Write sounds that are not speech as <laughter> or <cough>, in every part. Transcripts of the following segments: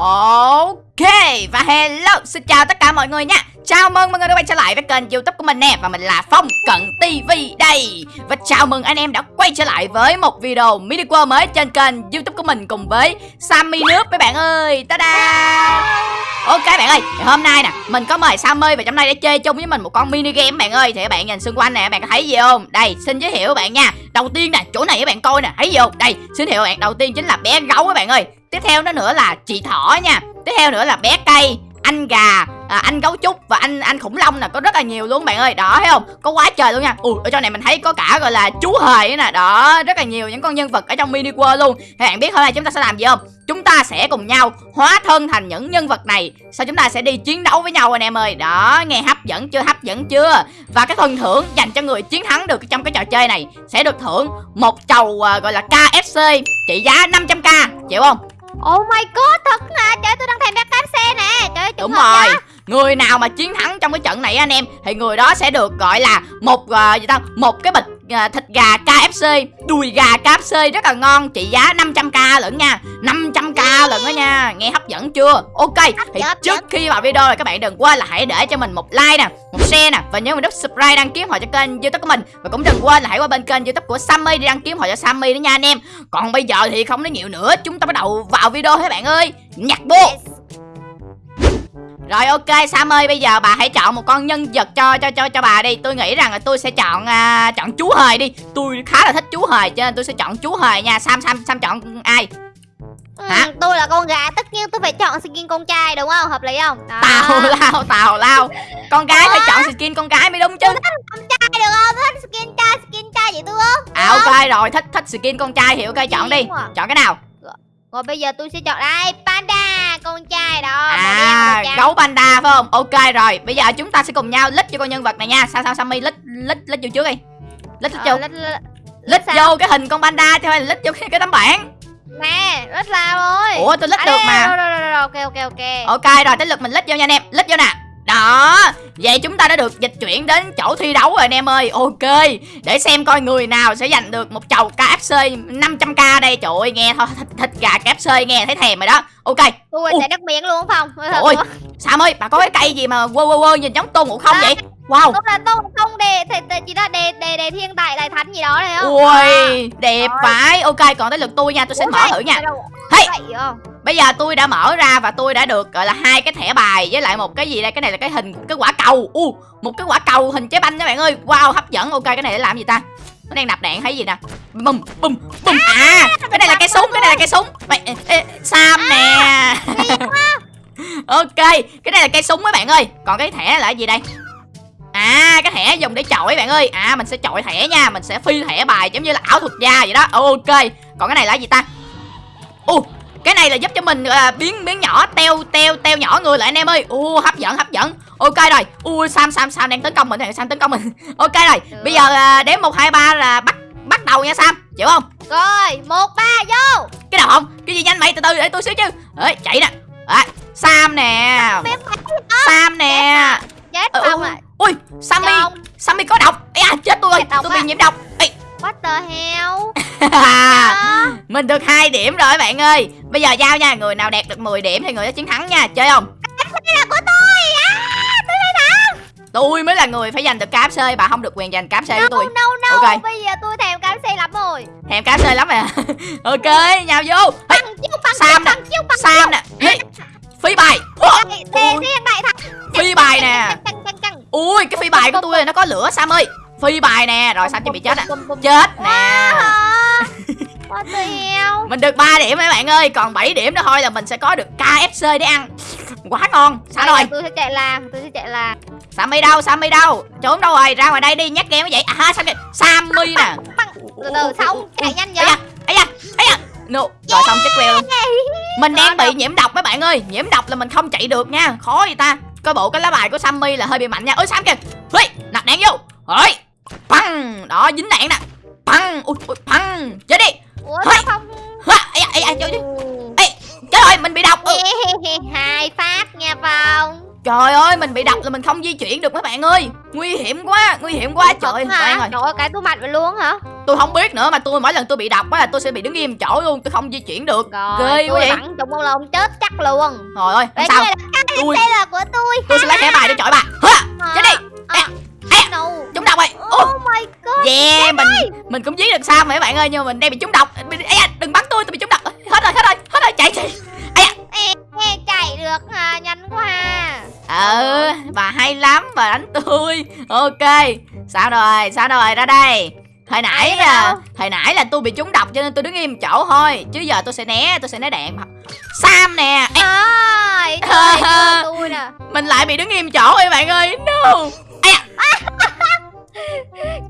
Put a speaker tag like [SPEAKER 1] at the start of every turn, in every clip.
[SPEAKER 1] Ok, và hello, xin chào tất cả mọi người nha. Chào mừng mọi người đã quay trở lại với kênh youtube của mình nè, Và mình là Phong Cận TV đây. Và chào mừng anh em đã quay trở lại với một video mini world mới trên kênh youtube của mình Cùng với Sammy nước mấy bạn ơi. Ta-da! Ok bạn ơi hôm nay nè, mình có mời Sammy và trong đây để chơi chung với mình một con mini game bạn ơi. Thì các bạn nhìn xung quanh nè bạn có thấy gì không? Đây, xin giới thiệu các bạn nha. Đầu tiên nè, chỗ này các bạn coi nè, thấy gì không? Đây, xin giới thiệu bạn. Đầu tiên chính là bé gấu các bạn ơi. Tiếp theo đó nữa là chị thỏ nha. Tiếp theo nữa là bé cây anh gà à, anh gấu trúc và anh anh khủng long nè. Có rất là nhiều luôn bạn ơi. Đó thấy không? Có quá trời luôn nha. Ui ở trong này mình thấy có cả gọi là chú hề nè. Đó rất là nhiều những con nhân vật ở trong mini world luôn. Các bạn biết hôm nay chúng ta sẽ làm gì không? Chúng ta sẽ cùng nhau hóa thân thành những nhân vật này. Sau chúng ta sẽ đi chiến đấu với nhau anh em ơi. Đó nghe hấp dẫn chưa? Hấp dẫn chưa? Và cái phần thưởng dành cho người chiến thắng được trong cái trò chơi này sẽ được thưởng một chầu uh, gọi là KFC trị giá 500k chịu không?
[SPEAKER 2] Oh my god, thật hả? Trời tôi đang thèm bé cáp xe nè. Trời
[SPEAKER 1] Đúng rồi. Đó. Người nào mà chiến thắng trong cái trận này anh em thì người đó sẽ được gọi là một uh, gì ta? Một cái bịch uh, thịt gà KFC, đùi gà KFC rất là ngon, trị giá 500k lận nha. 500k lận đó nha. Nghe hấp dẫn chưa? Ok. Thì trước khi vào video này các bạn đừng quên là hãy để cho mình một like nè, một share nè và nhớ mình nút subscribe đăng ký họ cho kênh YouTube của mình và cũng đừng quên là hãy qua bên kênh YouTube của Sammy để đăng ký họ cho Sammy đó nha anh em. Còn bây giờ thì không nói nhiều nữa, chúng ta bắt đầu vào video thôi bạn ơi. Nhặt bô. Rồi ok Sam ơi bây giờ bà hãy chọn một con nhân vật cho cho cho cho bà đi. Tôi nghĩ rằng là tôi sẽ chọn uh, chọn chú hề đi. Tôi khá là thích chú hề cho nên tôi sẽ chọn chú hề nha. Sam Sam Sam chọn ai?
[SPEAKER 2] Ừ, Hả? tôi là con gà tất nhiên tôi phải chọn skin con trai đúng không? Hợp lý không?
[SPEAKER 1] Đó. tào lao tào lao. Con gái Ủa? phải chọn skin con gái mới đúng chứ.
[SPEAKER 2] Thích con trai được không? Thích skin trai skin trai vậy tôi không
[SPEAKER 1] à ok rồi thích thích skin con trai thì ok chọn đi. Chọn cái nào?
[SPEAKER 2] Rồi bây giờ tôi sẽ chọn đây panda con trai đó
[SPEAKER 1] à gấu panda phải không? Ok rồi bây giờ chúng ta sẽ cùng nhau lít cho con nhân vật này nha. Sao sao sammy lít lít lít vô trước đi. Lít lít vô. ờ, lít, lít, lít vô cái hình con panda cho hay lít vô cái, cái tấm bảng.
[SPEAKER 2] Nè lít sao rồi
[SPEAKER 1] ủa tôi lít à, được mà.
[SPEAKER 2] rồi, rồi, rồi, rồi, ok ok ok.
[SPEAKER 1] Ok rồi tới lượt mình lít vô nha anh em. Lít vô nè đó Vậy chúng ta đã được dịch chuyển đến chỗ thi đấu rồi anh em ơi. Ok Để xem coi người nào sẽ giành được một chầu KFC 500k đây. Trời ơi nghe thôi thịt, thịt gà KFC nghe thấy thèm rồi đó. Ok.
[SPEAKER 2] Ui sẽ đất miệng luôn không?
[SPEAKER 1] Ôi Sam ơi bà có cái cây gì mà quơ quơ quơ nhìn giống tôn ngộ không à, vậy? Wow.
[SPEAKER 2] Đúng là tôn không đề Chỉ là đề đề đề thiên đại đại thánh gì đó này không?
[SPEAKER 1] Ui à. đẹp vãi. Ok còn tới lượt tôi nha tôi sẽ Ủa mở thử nha. Hey Bây giờ tôi đã mở ra và tôi đã được gọi là hai cái thẻ bài với lại một cái gì đây? Cái này là cái hình cái quả cầu. U uh, Một cái quả cầu hình trái banh các bạn ơi. Wow hấp dẫn. Ok cái này để làm gì ta? Nó đang nạp đạn thấy gì nè? Bum bum bum À cái này là cây súng Cái này là cây súng. Mày, ê, ê, Sam nè. <laughs> Ok cái này là cây súng mấy bạn ơi. Còn cái thẻ là gì đây? À cái thẻ dùng để chọi bạn ơi. À mình sẽ chọi thẻ nha. Mình sẽ phi thẻ bài giống như là ảo thuật gia vậy đó. Ok Còn cái này là gì ta? Ồ cái này là giúp cho mình uh, biến biến nhỏ teo teo teo nhỏ người lại anh em ơi. U hấp dẫn hấp dẫn. Ok rồi. Ui sam sam sam đang tấn công mình sam tấn công mình. <laughs> Ok rồi. Được. bây giờ uh, đếm một hai ba là bắt bắt đầu nha sam. Chịu không?
[SPEAKER 2] Rồi một ba vô.
[SPEAKER 1] Cái nào không? Cái gì nhanh mày từ từ để tôi xíu chứ. Ơi chạy nè. À, sam nè. Sam nè.
[SPEAKER 2] Chết xong
[SPEAKER 1] rồi. Ui sammy. Sammy có độc. À, chết tôi rồi. Tôi bị nhiễm độc. Ê.
[SPEAKER 2] what the hell <laughs>
[SPEAKER 1] mình được hai điểm rồi bạn ơi. Bây giờ giao nha người nào đạt được 10 điểm thì người đó chiến thắng nha chơi không?
[SPEAKER 2] Cái là của tôi. À, tôi
[SPEAKER 1] tôi mới là người phải giành được cáp xơi bà không được quyền giành cáp xơi
[SPEAKER 2] no,
[SPEAKER 1] của tôi.
[SPEAKER 2] no, no. ok. Bây giờ tôi thèm cáp xơi lắm rồi.
[SPEAKER 1] Thèm cáp xơi lắm rồi <laughs> ok nhào vô.
[SPEAKER 2] Bằng chiêu bằng
[SPEAKER 1] sam nè. sam nè. Phi bài. Phi bài nè. Ui cái phi bài của tôi nó có lửa sam ơi. Phi bài nè. Rồi sam chỉ bị chết à chết nè mình được 3 điểm mấy bạn ơi. Còn 7 điểm nữa thôi là mình sẽ có được KFC để ăn. Quá ngon. Sao rồi?
[SPEAKER 2] tôi sẽ chạy làm tôi sẽ chạy làm.
[SPEAKER 1] Sammy đâu? Sammy đâu? Trốn đâu rồi? Ra ngoài đây đi. Nhắc game vậy à sao Sammy nè.
[SPEAKER 2] từ từ xong. chạy nhanh vậy.
[SPEAKER 1] Ấy da ấy da no. rồi xong chết queo luôn. Mình đang bị nhiễm độc mấy bạn ơi. Nhiễm độc là mình không chạy được nha. Khó vậy ta. Coi bộ cái lá bài của Sammy là hơi bị mạnh nha. Ơi Sam kìa? Ơi nạp đạn vô. Ơi băng. Đó dính đạn nè băng ui ui băng. Chết đi.
[SPEAKER 2] Ủa sao không
[SPEAKER 1] ây ây ây trời ơi trời ơi mình bị độc ừ.
[SPEAKER 2] hai phát nha phong.
[SPEAKER 1] Trời ơi mình bị độc là mình không di chuyển được mấy bạn ơi. Nguy hiểm quá Nguy hiểm quá. Trời ơi
[SPEAKER 2] hả? Trời ơi cái tôi mạnh vậy luôn hả?
[SPEAKER 1] Tôi không biết nữa mà tôi mỗi lần tôi bị độc á là tôi sẽ bị đứng im chỗ luôn tôi không di chuyển được.
[SPEAKER 2] Rồi,
[SPEAKER 1] Ghê quá
[SPEAKER 2] tôi
[SPEAKER 1] vậy.
[SPEAKER 2] bắn trúng là ông chết chắc luôn.
[SPEAKER 1] rồi ơi sao?
[SPEAKER 2] đây là của tôi.
[SPEAKER 1] tôi sẽ lấy thẻ bài để chọi bà. Hả? chết đi.
[SPEAKER 2] À,
[SPEAKER 1] À. trúng độc rồi
[SPEAKER 2] Oh my god.
[SPEAKER 1] yeah mình mình cũng giết được sao mà các bạn ơi nhưng mà mình đang bị trúng độc. Ây da, đừng bắn tôi tôi bị trúng độc. Hết rồi hết rồi hết rồi chạy chạy.
[SPEAKER 2] Chạy được à, nhanh quá. à.
[SPEAKER 1] ừ bà hay lắm bà đánh tôi. Ok sao rồi sao rồi ra đây. Hồi nãy là hồi nãy là tôi bị trúng độc cho nên tôi đứng im chỗ thôi chứ giờ tôi sẽ né tôi sẽ né đạn. Sam nè. Ê,
[SPEAKER 2] đây, <laughs> tôi nè.
[SPEAKER 1] mình lại bị đứng im chỗ các bạn ơi. No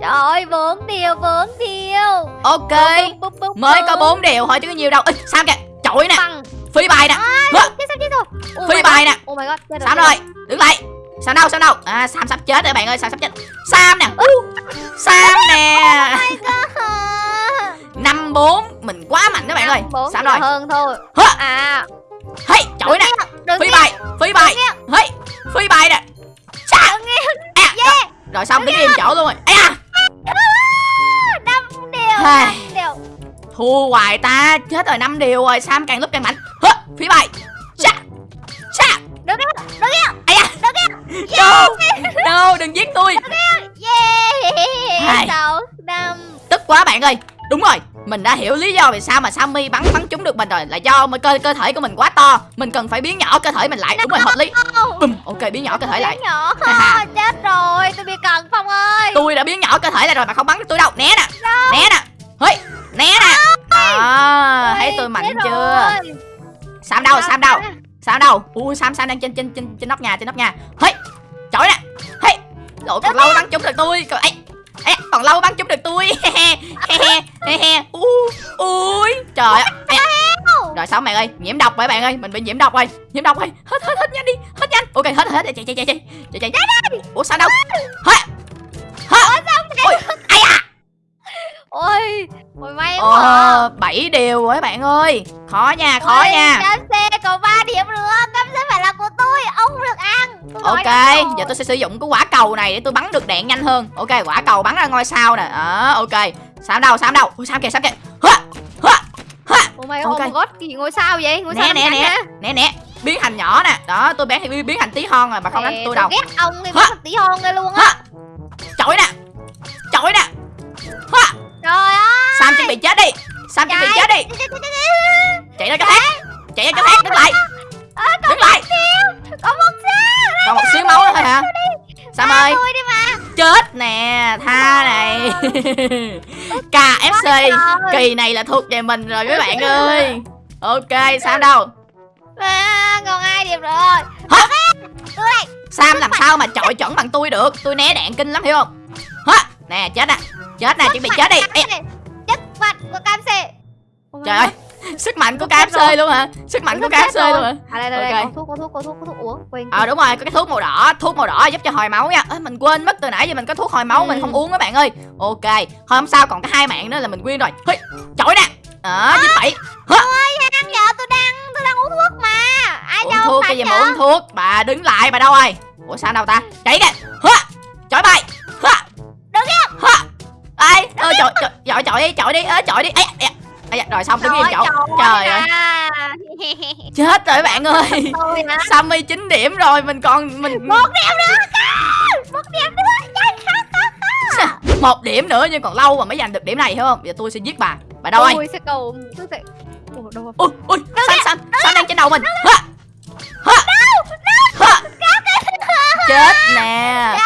[SPEAKER 2] Trời ơi, bốn điều, bốn điều.
[SPEAKER 1] ok
[SPEAKER 2] Bum, bum, bum,
[SPEAKER 1] mới có
[SPEAKER 2] bum.
[SPEAKER 1] bốn điều thôi chứ có nhiều đâu. Ê, sam kìa chọi nè.
[SPEAKER 2] Bằng.
[SPEAKER 1] phi bài nè. Hả?
[SPEAKER 2] Chết sao chết rồi. Oh
[SPEAKER 1] bài nè.
[SPEAKER 2] Oh my god, chết
[SPEAKER 1] sam rồi. đứng lại. Sam đâu sam đâu? À sam sắp chết rồi bạn ơi sam sắp chết. Sam nè. Sam nè.
[SPEAKER 2] À,
[SPEAKER 1] năm bốn mình quá mạnh các bạn ơi. Sam rồi.
[SPEAKER 2] hơn thôi. À,
[SPEAKER 1] hey chọi nè. phi bài phi bài. hey phi bài nè.
[SPEAKER 2] Nghe.
[SPEAKER 1] À, rồi, xong đứng im chỗ luôn rồi. Ây da thua hoài ta chết rồi năm điều rồi sam càng lúc càng mạnh Hả? phi bài Chà. Chà.
[SPEAKER 2] Đừng nghe, đừng nghe.
[SPEAKER 1] Ây da
[SPEAKER 2] Đừng nghe.
[SPEAKER 1] no no đừng giết tôi
[SPEAKER 2] Yeah.
[SPEAKER 1] Hai.
[SPEAKER 2] Sáu, năm.
[SPEAKER 1] tức quá bạn ơi đúng rồi mình đã hiểu lý do vì sao mà Sammy bắn bắn trúng được mình rồi là do cơ cơ thể của mình quá to. Mình cần phải biến nhỏ cơ thể mình lại đúng rồi hợp lý. Bùm ok biến nhỏ cơ thể lại.
[SPEAKER 2] Nhỏ
[SPEAKER 1] Ha.
[SPEAKER 2] chết rồi tôi bị cần phong ơi.
[SPEAKER 1] Tôi đã biến nhỏ cơ thể lại rồi mà không bắn được tôi đâu. Né nè né nè hey né nè. À, thấy tôi mạnh chưa? Sam đâu sam đâu?
[SPEAKER 2] Sao?
[SPEAKER 1] sam đâu? Ui sam sam đang trên trên trên trên nóc nhà trên nóc nhà. Hey chổi nè. Hey Lội còn lâu bắn trúng được tôi. Ấy Ê, còn lâu bắn trúng được tôi. <laughs> He he he he Ui, trời ơi. rồi xong bạn ơi nhiễm độc rồi bạn ơi mình bị nhiễm độc rồi. Nhiễm độc rồi. Hết hết hết nhanh đi hết nhanh. Ok hết hết chạy chạy chạy chạy. Chạy chạy ủa sao đâu? Hết hết ui ai à
[SPEAKER 2] ôi ôi may quá.
[SPEAKER 1] Ờ bảy điều rồi bạn ơi. Khó nha khó
[SPEAKER 2] Ôi,
[SPEAKER 1] nha.
[SPEAKER 2] cam xe còn 3 điểm nữa là của tôi ông không được ăn Tôi
[SPEAKER 1] ok giờ tôi sẽ sử dụng cái quả cầu này để tôi bắn được đạn nhanh hơn. Ok quả cầu bắn ra ngôi sao nè. Đó ok. Sao đâu sao đâu. Sao kìa sao kìa. Hả hả hả
[SPEAKER 2] oh my
[SPEAKER 1] ok.
[SPEAKER 2] god, oh my god gì ngôi sao vậy? Ngôi sao
[SPEAKER 1] nè nè. nè nè nè. Biến thành nhỏ nè. Đó tôi biến biến, biến thành tí hon rồi mà không đánh
[SPEAKER 2] Nè,
[SPEAKER 1] tôi đâu.
[SPEAKER 2] ghét ông thì mất tí hon đây luôn á.
[SPEAKER 1] Chổi nè. Chổi nè. Hả
[SPEAKER 2] trời ơi
[SPEAKER 1] sam chuẩn bị chết đi. Sam chuẩn bị chết đi. Chạy ra cái thác chạy. Ra cái thác đứng lại đứng lại.
[SPEAKER 2] có một sao
[SPEAKER 1] còn một xíu máu nữa thôi hả? Sam ơi?
[SPEAKER 2] tôi đi mà.
[SPEAKER 1] Chết nè tha này. KFC kỳ này là thuộc về mình rồi mấy bạn ơi. ok sam đâu?
[SPEAKER 2] À, còn hai điểm rồi?
[SPEAKER 1] Hả? sam làm sao mà chọi chuẩn bằng tôi được? Tôi né đạn kinh lắm hiểu không? Hả? Nè chết nè. Chết nè chuẩn bị chết đi. Ê,
[SPEAKER 2] chất mặt của cam xe
[SPEAKER 1] trời ơi. Sức mạnh của
[SPEAKER 2] chết
[SPEAKER 1] KFC luôn hả? Sức mạnh của KFC
[SPEAKER 2] rồi.
[SPEAKER 1] luôn hả?
[SPEAKER 2] À đây đây, đây có thuốc có thuốc có thuốc có thuốc uống quên.
[SPEAKER 1] Ờ đúng rồi có cái thuốc màu đỏ thuốc màu đỏ giúp cho hồi máu nha. Ê, mình quên mất từ nãy giờ mình có thuốc hồi máu mình
[SPEAKER 2] Ừ.
[SPEAKER 1] không uống các bạn ơi. Ok thôi không sao còn cái hai mạng nữa là mình win rồi. Hây, chọi nè. Đó giúp bảy.
[SPEAKER 2] Ăn giờ tôi đang tôi đang uống thuốc mà. Ai
[SPEAKER 1] uống thuốc cái gì mà uống thuốc? Bà đứng lại bà đâu rồi? Ủa sao đâu ta? Chạy kìa. Hả?
[SPEAKER 2] Đứng im.
[SPEAKER 1] hả? Ai? Ơ chọi chọi chọi đi chọi đi. Ớ chọi đi. Ê, ê, ê, rồi xong đứng im chỗ. trời ơi
[SPEAKER 2] à. <laughs>
[SPEAKER 1] chết rồi bạn ơi.
[SPEAKER 2] Hả
[SPEAKER 1] Sammy 9 điểm rồi mình còn mình
[SPEAKER 2] một điểm nữa một điểm nữa.
[SPEAKER 1] Một điểm nữa nhưng còn lâu mà mới giành được điểm này hiểu không? Giờ tôi sẽ giết bà. Bà đâu ơi
[SPEAKER 2] tôi sẽ cầu tôi sẽ Ủa, đâu rồi?
[SPEAKER 1] ui ui sam sam đang trên đầu mình. chết nè.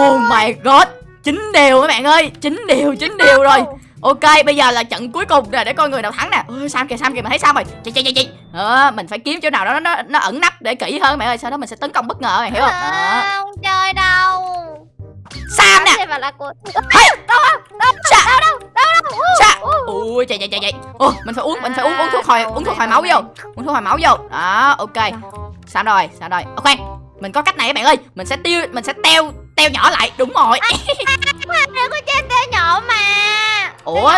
[SPEAKER 1] Oh my god. Chín điều các bạn ơi. Chín điều chín điều rồi ok bây giờ là trận cuối cùng rồi để coi người nào thắng nè. Ôi sam kìa sam kìa mình thấy sao rồi. Chạy chạy chạy chạy. Ờ, mình phải kiếm chỗ nào đó nó nó, ẩn nấp để kỹ hơn mẹ ơi. Sau đó mình sẽ tấn công bất ngờ mày hiểu không?
[SPEAKER 2] À, không chơi đâu.
[SPEAKER 1] Sam nè.
[SPEAKER 2] là của
[SPEAKER 1] Hey!
[SPEAKER 2] đâu đâu
[SPEAKER 1] Sa!
[SPEAKER 2] đâu đâu đâu đâu
[SPEAKER 1] Sa! Ui chạy chạy chạy chạy. Ô mình phải uống mình phải uống uống thuốc hồi uống thuốc hồi máu vô. Uống thuốc hồi máu vô. Đó ok. Sao rồi sao rồi. Khoan mình có cách này các bạn ơi. Mình sẽ tiêu mình sẽ teo teo nhỏ lại. Đúng rồi ủa?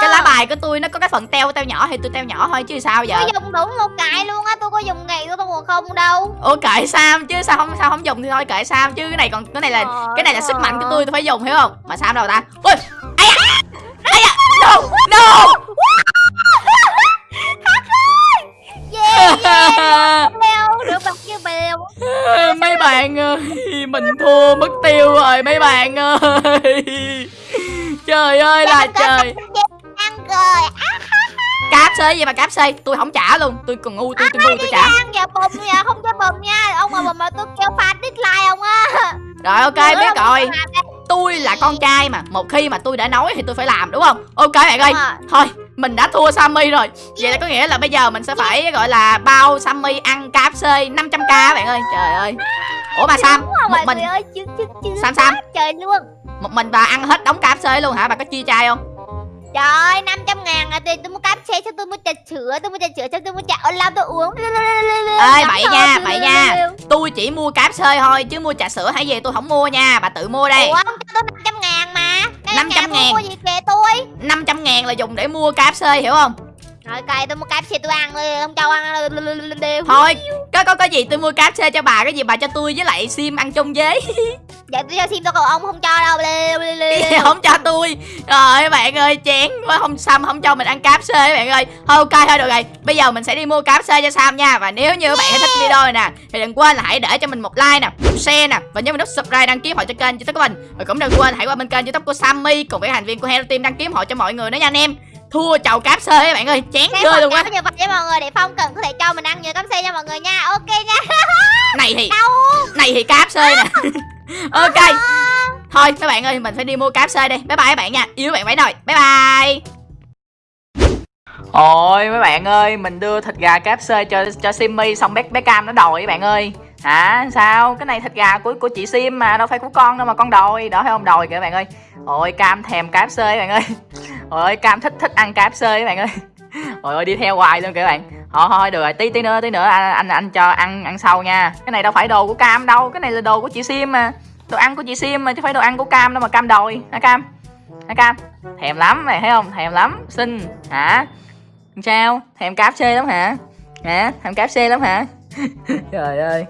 [SPEAKER 1] Cái lá bài của tôi nó có cái phần teo teo nhỏ thì tôi teo nhỏ thôi chứ sao giờ?
[SPEAKER 2] Tôi dùng đúng một cái luôn á tôi có dùng ngày tôi còn không đâu.
[SPEAKER 1] Ủa kệ sam chứ sao không sao không dùng thì thôi kệ sam chứ. Cái này còn cái này là cái này là sức mạnh của tôi tôi phải dùng hiểu không? Mà sam đâu ta? Ui! Ai à no! No!
[SPEAKER 2] Yeah yeah <laughs> Được bèo.
[SPEAKER 1] Mấy bạn ơi mình thua mất tiêu rồi mấy bạn ơi trời ơi là trời. <laughs> cáp xê gì mà cáp xê? Tôi không trả luôn. Tôi còn ngu tôi tôi ngu tôi trả.
[SPEAKER 2] Ăn giờ bùm nha. Không cho bùm nha. Ông mà bùm mà tôi kêu fan dislike ông á.
[SPEAKER 1] Rồi ok biết rồi tôi là con trai mà một khi mà tôi đã nói thì tôi phải làm đúng không? Ok bạn ơi. Thôi mình đã thua Sammy rồi. Vậy là có nghĩa là bây giờ mình sẽ phải gọi là bao Sammy ăn KFC 500k bạn ơi. Trời ơi. Ủa mà Sam một mình
[SPEAKER 2] người ơi chứ chứ chứ
[SPEAKER 1] Sam Sam.
[SPEAKER 2] trời luôn
[SPEAKER 1] một mình bà ăn hết đống KFC luôn hả? Bà có chia chai không?
[SPEAKER 2] Trời ơi, 500 ngàn à, tôi, tôi mua cáp xe cho tôi mua trà sữa, tôi mua trà sữa cho tôi mua trà ô long tôi uống.
[SPEAKER 1] Ê bậy nha bậy nha. tôi chỉ mua KFC thôi chứ mua trà sữa hay gì tôi không mua nha. Bà tự mua đây.
[SPEAKER 2] Ủa, ông cho tôi 500 ngàn mà. Cái
[SPEAKER 1] 500
[SPEAKER 2] nhà mua
[SPEAKER 1] ngàn.
[SPEAKER 2] Mua gì kìa tôi.
[SPEAKER 1] 500 ngàn là dùng để mua KFC hiểu không?
[SPEAKER 2] Rồi cày tôi mua cáp xe tôi ăn đi, ông cho ăn
[SPEAKER 1] thôi có có có gì tôi mua KFC cho bà cái gì bà cho tôi với lại sim ăn chung với <laughs>
[SPEAKER 2] Dạ tôi cho sim tôi còn ông không cho đâu. Lêu, lêu, lêu. <laughs>
[SPEAKER 1] không cho tôi. Rồi bạn ơi chén quá không Sam không cho mình ăn KFC bạn ơi. Thôi ok thôi được rồi. Bây giờ mình sẽ đi mua KFC cho Sam nha. Và nếu như các bạn thích video này nè thì đừng quên là hãy để cho mình một like nè một share nè. Và nhớ mình nút subscribe đăng ký họ cho kênh youtube của mình. Và cũng đừng quên hãy qua bên kênh youtube của Sammy cùng với thành viên của Hero Team đăng ký họ cho mọi người nữa nha anh em. Thua chầu KFC các bạn ơi. Chén chơi luôn á.
[SPEAKER 2] như vậy cho mọi người để Phong cần có thể cho mình ăn nhiều cáp xe nha mọi người nha. Ok nha.
[SPEAKER 1] này thì <laughs>
[SPEAKER 2] Đâu?
[SPEAKER 1] này thì KFC nè <laughs> ok thôi các bạn ơi mình phải đi mua cáp xe đi bye bye các bạn nha yêu các bạn mấy rồi. bye bye Ôi mấy bạn ơi, mình đưa thịt gà cáp xe cho cho Simmy xong bé bé Cam nó đòi các bạn ơi. Hả? Sao? Cái này thịt gà của của chị Sim mà đâu phải của con đâu mà con đòi, đó phải không đòi kìa bạn ơi. Ôi Cam thèm cáp các bạn ơi. Ôi Cam thích thích ăn cáp các bạn ơi. Ôi ơi đi theo hoài luôn kìa bạn. Thôi thôi được rồi, tí tí nữa tí nữa anh anh anh cho ăn ăn sau nha. Cái này đâu phải đồ của Cam đâu, cái này là đồ của chị Sim mà. Đồ ăn của chị Sim mà chứ phải đồ ăn của Cam đâu mà Cam đòi. Hả Cam? Hả Cam? Thèm lắm mày thấy không? Thèm lắm. Xinh hả? Sao? Thèm cáp xê lắm hả? Hả? Thèm cáp xê lắm hả? <laughs> Trời ơi